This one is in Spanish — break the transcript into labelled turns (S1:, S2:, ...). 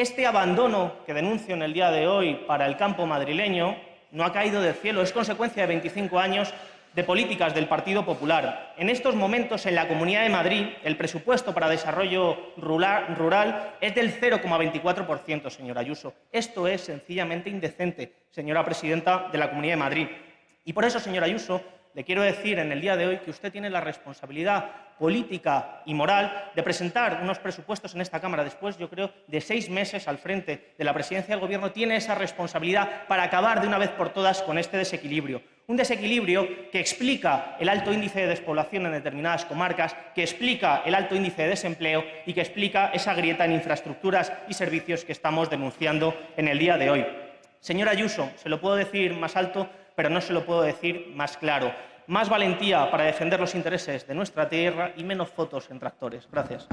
S1: Este abandono que denuncio en el día de hoy para el campo madrileño no ha caído del cielo, es consecuencia de 25 años de políticas del Partido Popular. En estos momentos, en la Comunidad de Madrid, el presupuesto para desarrollo rural, es del 0,24%, señora Ayuso. Esto es sencillamente indecente, señora presidenta de la Comunidad de Madrid. Y por eso, señora Ayuso, le quiero decir en el día de hoy que usted tiene la responsabilidad política y moral de presentar unos presupuestos en esta Cámara después, yo creo, de seis meses al frente de la presidencia del Gobierno, tiene esa responsabilidad para acabar de una vez por todas con este desequilibrio. Un desequilibrio que explica el alto índice de despoblación en determinadas comarcas, que explica el alto índice de desempleo y que explica esa grieta en infraestructuras y servicios que estamos denunciando en el día de hoy. Señora Ayuso, se lo puedo decir más alto, pero no se lo puedo decir más claro. Más valentía para defender los intereses de nuestra tierra y menos fotos en tractores. Gracias.